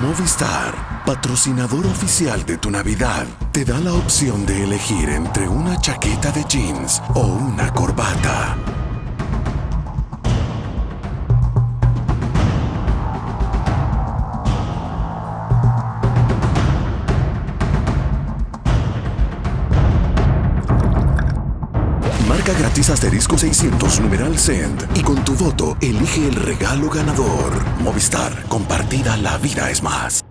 Movistar, patrocinador oficial de tu Navidad, te da la opción de elegir entre una chaqueta de jeans o una corbata. Marca gratis asterisco 600 numeral cent y con tu voto elige el regalo ganador. Movistar, compartida la vida es más.